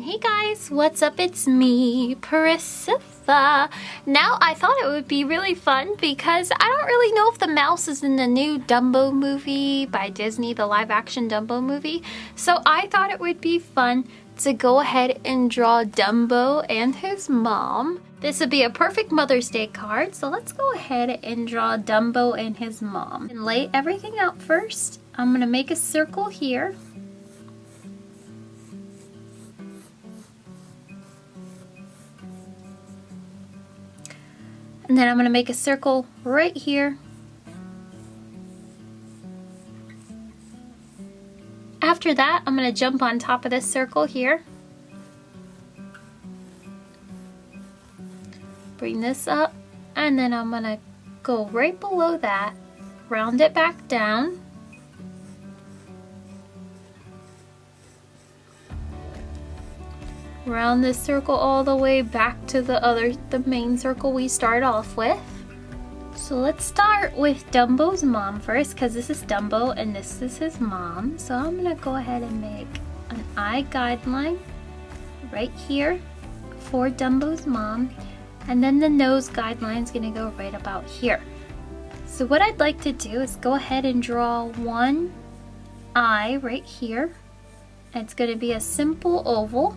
Hey guys, what's up? It's me, Priscilla. Now I thought it would be really fun because I don't really know if the mouse is in the new Dumbo movie by Disney, the live action Dumbo movie. So I thought it would be fun to go ahead and draw Dumbo and his mom. This would be a perfect Mother's Day card, so let's go ahead and draw Dumbo and his mom. And lay everything out first. I'm gonna make a circle here And then I'm going to make a circle right here. After that, I'm going to jump on top of this circle here. Bring this up, and then I'm going to go right below that, round it back down. Round this circle all the way back to the other the main circle we start off with. So let's start with Dumbo's mom first because this is Dumbo and this is his mom. So I'm gonna go ahead and make an eye guideline right here for Dumbo's mom. And then the nose guideline is gonna go right about here. So what I'd like to do is go ahead and draw one eye right here. It's going to be a simple oval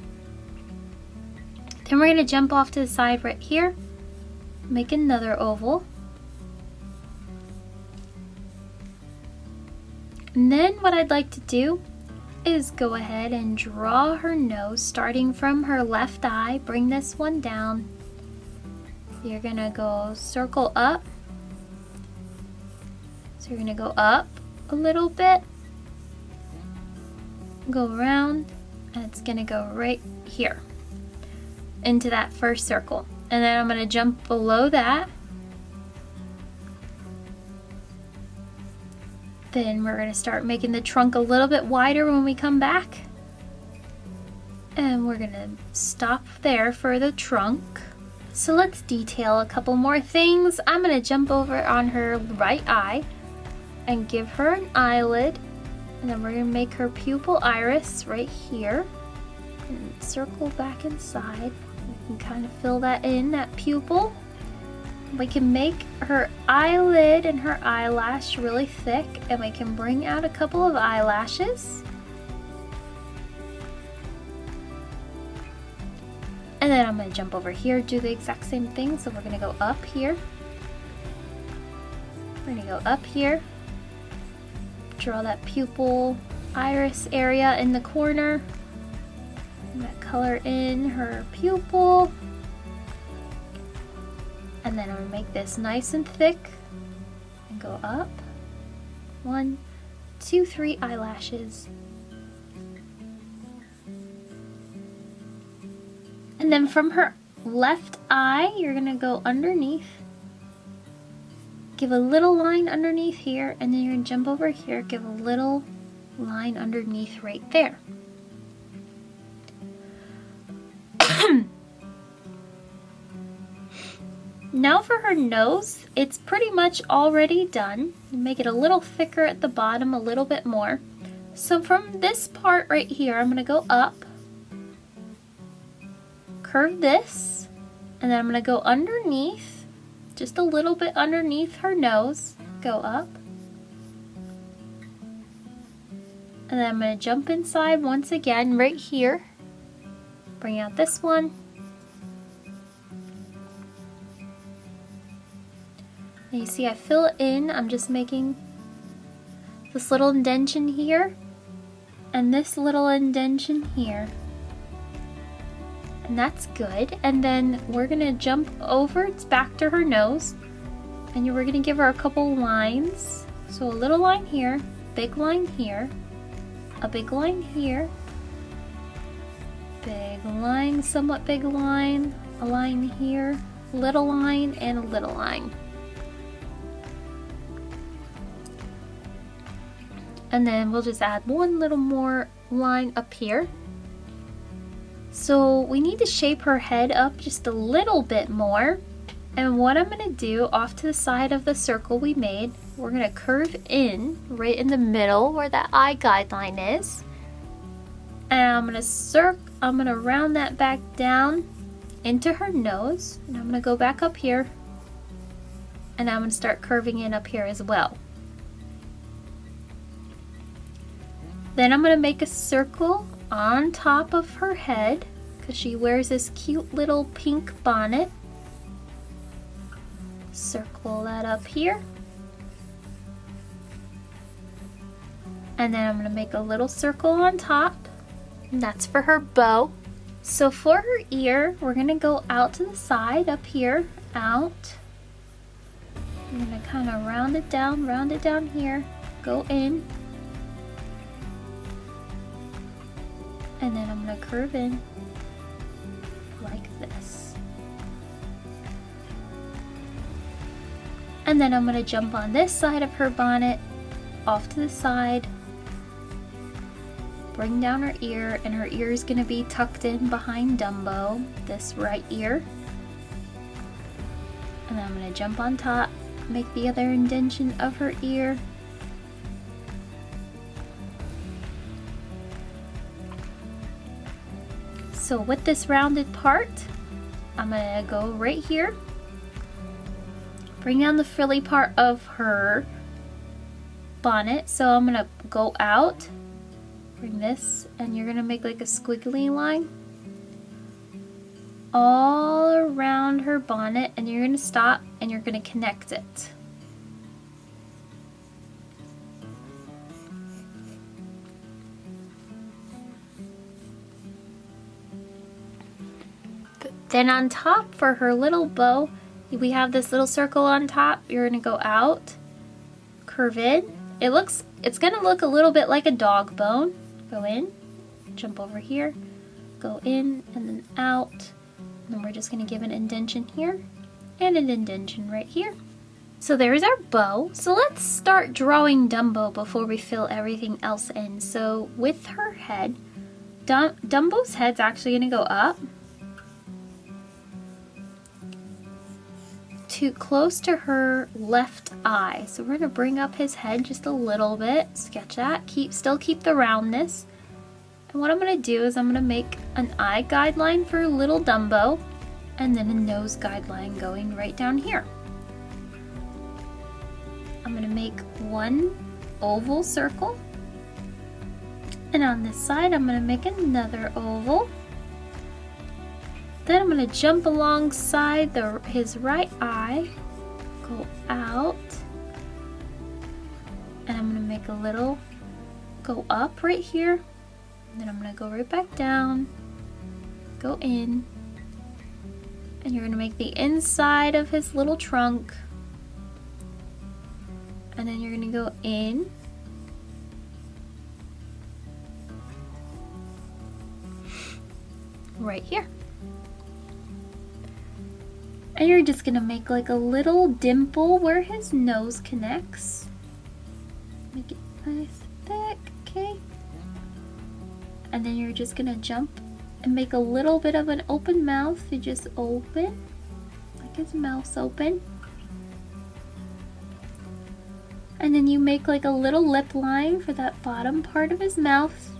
then we're going to jump off to the side right here, make another oval. And then what I'd like to do is go ahead and draw her nose starting from her left eye. Bring this one down. You're going to go circle up. So you're going to go up a little bit, go around, and it's going to go right here into that first circle. And then I'm going to jump below that. Then we're going to start making the trunk a little bit wider when we come back. And we're going to stop there for the trunk. So let's detail a couple more things. I'm going to jump over on her right eye and give her an eyelid. And then we're going to make her pupil iris right here. And circle back inside can kind of fill that in, that pupil. We can make her eyelid and her eyelash really thick and we can bring out a couple of eyelashes. And then I'm going to jump over here, do the exact same thing. So we're going to go up here. We're going to go up here. Draw that pupil iris area in the corner that color in her pupil. And then I'm gonna make this nice and thick and go up. One, two, three eyelashes. And then from her left eye, you're gonna go underneath. Give a little line underneath here, and then you're gonna jump over here, give a little line underneath right there. Now for her nose, it's pretty much already done. Make it a little thicker at the bottom, a little bit more. So from this part right here, I'm going to go up, curve this, and then I'm going to go underneath, just a little bit underneath her nose, go up. And then I'm going to jump inside once again right here, bring out this one, You see I fill in, I'm just making this little indentation here and this little indentation here. And that's good. And then we're gonna jump over, it's back to her nose. And we're gonna give her a couple lines. So a little line here, big line here, a big line here, big line, somewhat big line, a line here, little line, and a little line. And then we'll just add one little more line up here. So we need to shape her head up just a little bit more. And what I'm gonna do off to the side of the circle we made, we're gonna curve in right in the middle where that eye guideline is. And I'm gonna circ I'm gonna round that back down into her nose and I'm gonna go back up here and I'm gonna start curving in up here as well. Then I'm gonna make a circle on top of her head because she wears this cute little pink bonnet. Circle that up here. And then I'm gonna make a little circle on top. And that's for her bow. So for her ear, we're gonna go out to the side up here, out. I'm gonna kind of round it down, round it down here, go in. And then I'm gonna curve in like this. And then I'm gonna jump on this side of her bonnet, off to the side, bring down her ear, and her ear is to be tucked in behind Dumbo, this right ear. And then I'm to jump on top, make the other indentation of her ear. So with this rounded part, I'm to go right here, bring down the frilly part of her bonnet. So I'm to go out bring this and you're gonna make like a squiggly line all around her bonnet and you're gonna stop and you're gonna connect it. Then on top for her little bow, we have this little circle on top. You're gonna go out, curve in. It looks, it's gonna look a little bit like a dog bone go in, jump over here, go in and then out. And then we're just gonna give an indentation here and an indentation right here. So there's our bow. So let's start drawing Dumbo before we fill everything else in. So with her head, Dum Dumbo's head's actually gonna go up to close to her left eye. So we're gonna bring up his head just a little bit, sketch that, keep still keep the roundness. And what I'm gonna do is I'm gonna make an eye guideline for little Dumbo and then a nose guideline going right down here. I'm gonna make one oval circle and on this side I'm gonna make another oval then I'm going to jump alongside the, his right eye, go out, and I'm going to make a little go up right here. then I'm going to go right back down, go in, and you're going to make the inside of his little trunk. And then you're going to go in. Right here. And you're just gonna make like a little dimple where his nose connects. Make it nice thick, okay? And then you're just gonna jump and make a little bit of an open mouth. You just open, like his mouth's open. And then you make like a little lip line for that bottom part of his mouth.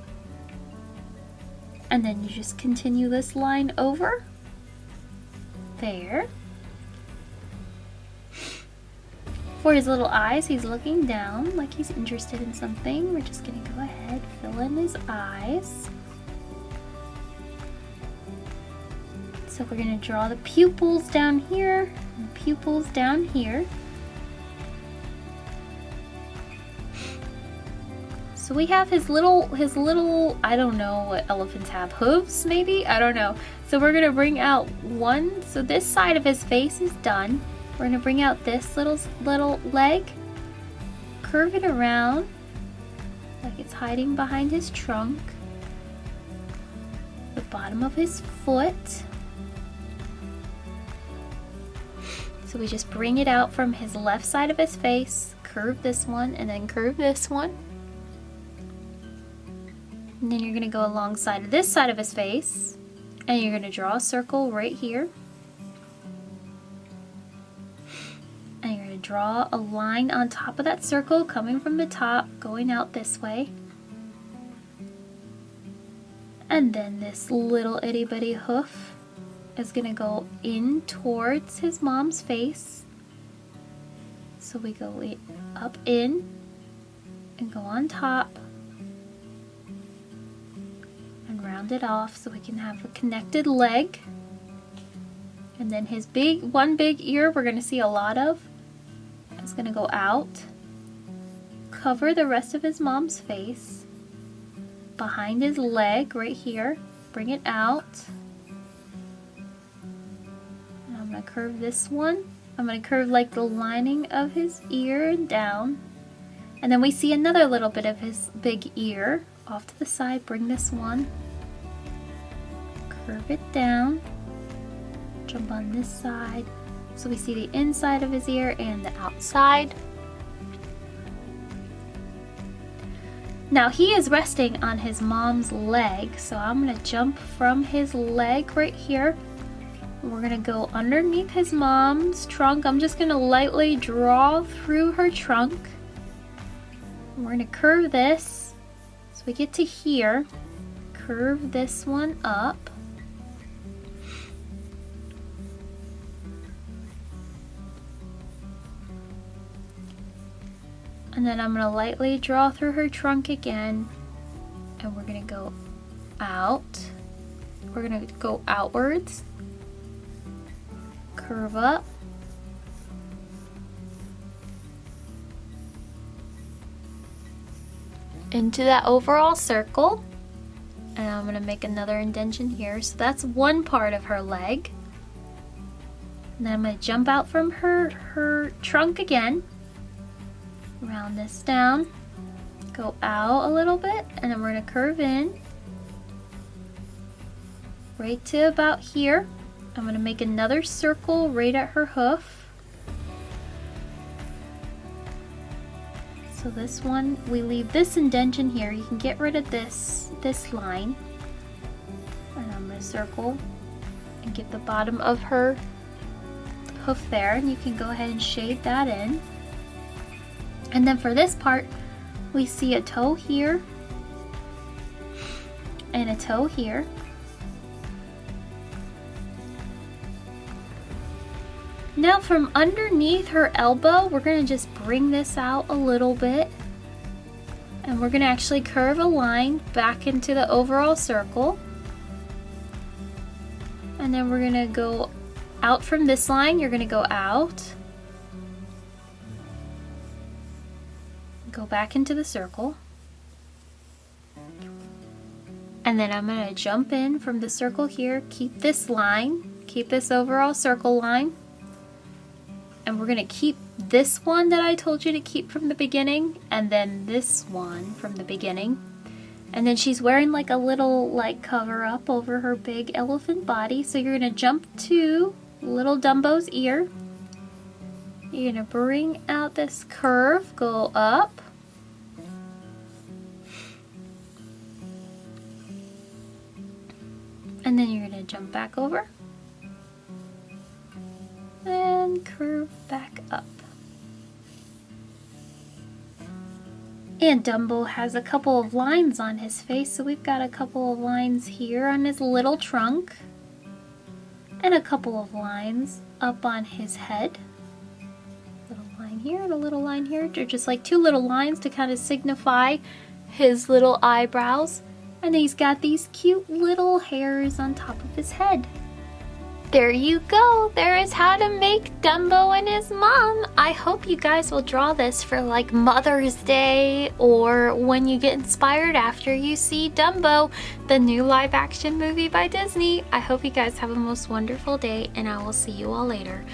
And then you just continue this line over. There. For his little eyes, he's looking down like he's interested in something. We're just gonna go ahead, fill in his eyes. So we're gonna draw the pupils down here, and pupils down here. So we have his little, his little, I don't know what elephants have, hooves maybe? I don't know. So we're gonna bring out one, so this side of his face is done. We're gonna bring out this little little leg, curve it around like it's hiding behind his trunk, the bottom of his foot. So we just bring it out from his left side of his face, curve this one, and then curve this one. And then you're gonna go alongside of this side of his face, and you're gonna draw a circle right here. Draw a line on top of that circle coming from the top going out this way. And then this little itty bitty hoof is gonna go in towards his mom's face. So we go up in and go on top and round it off so we can have a connected leg. And then his big, one big ear we're gonna see a lot of is gonna go out, cover the rest of his mom's face, behind his leg right here, bring it out, And I'm gonna curve this one. I'm gonna curve like the lining of his ear down. And then we see another little bit of his big ear off to the side. Bring this one. Curve it down. Jump on this side. So we see the inside of his ear and the outside. Now he is resting on his mom's leg, so I'm gonna jump from his leg right here we're gonna go underneath his mom's trunk. I'm just gonna lightly draw through her trunk. We're gonna curve this so we get to here. Curve this one up. And then I'm gonna lightly draw through her trunk again. And we're gonna go out. We're gonna go outwards curve up. Into that overall circle. And I'm gonna make another indention here. So that's one part of her leg. And then I'm gonna jump out from her, her trunk again. Round this down. Go out a little bit and then we're gonna curve in. Right to about here. I'm going to make another circle right at her hoof. So this one, we leave this indention here. You can get rid of this, this line. And I'm to circle and get the bottom of her hoof there. And you can go ahead and shade that in. And then for this part, we see a toe here and a toe here. Now from underneath her elbow, we're gonna just bring this out a little bit. And we're gonna actually curve a line back into the overall circle. And then we're gonna go out from this line, you're gonna go out. Go back into the circle. And then I'm gonna jump in from the circle here, keep this line, keep this overall circle line. And we're gonna keep this one that I told you to keep from the beginning and then this one from the beginning. And then she's wearing like a little like cover up over her big elephant body. So you're gonna jump to little Dumbo's ear. You're gonna bring out this curve go up and then you're gonna jump back over and curve back up. And Dumbo has a couple of lines on his face, so we've got a couple of lines here on his little trunk and a couple of lines up on his head. Little line here and a little line here. They're just like two little lines to kind of signify his little eyebrows. And he's got these cute little hairs on top of his head. There you go. There is how to make Dumbo and his mom. I hope you guys will draw this for like Mother's Day or when you get inspired after you see Dumbo, the new live action movie by Disney. I hope you guys have a most wonderful day and I will see you all later.